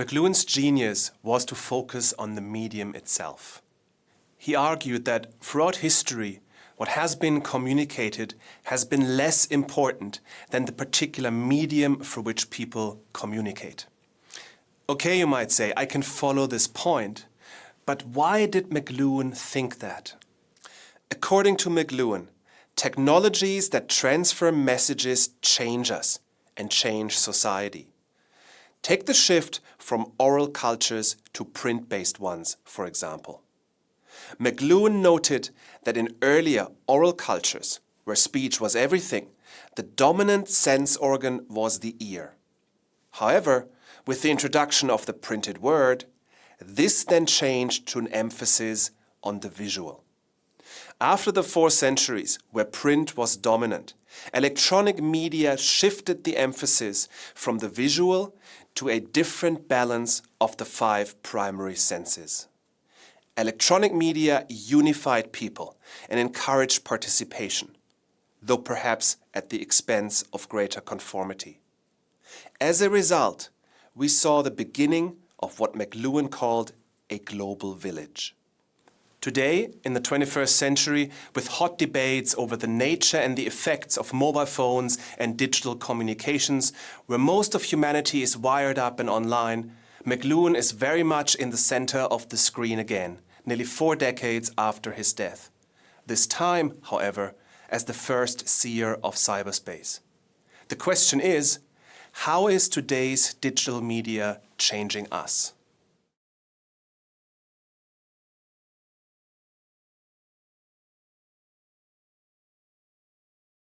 McLuhan's genius was to focus on the medium itself. He argued that throughout history, what has been communicated has been less important than the particular medium for which people communicate. Okay, you might say, I can follow this point, but why did McLuhan think that? According to McLuhan, technologies that transfer messages change us and change society. Take the shift from oral cultures to print-based ones, for example. McLuhan noted that in earlier oral cultures, where speech was everything, the dominant sense organ was the ear. However, with the introduction of the printed word, this then changed to an emphasis on the visual. After the four centuries, where print was dominant, electronic media shifted the emphasis from the visual to a different balance of the five primary senses. Electronic media unified people and encouraged participation, though perhaps at the expense of greater conformity. As a result, we saw the beginning of what McLuhan called a global village. Today, in the 21st century, with hot debates over the nature and the effects of mobile phones and digital communications, where most of humanity is wired up and online, McLuhan is very much in the center of the screen again, nearly four decades after his death. This time, however, as the first seer of cyberspace. The question is, how is today's digital media changing us?